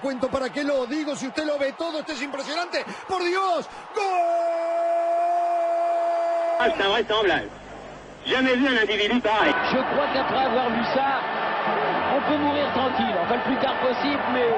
Cuento para qué lo digo, si usted lo ve todo, esto es impresionante. ¡Por Dios! ¡Gol! C'est invraisemblable. Jamais vu un individu pareil. Je crois qu'après avoir vu ça, on peut mourir tranquille. Enfin, le plus tard possible, mais.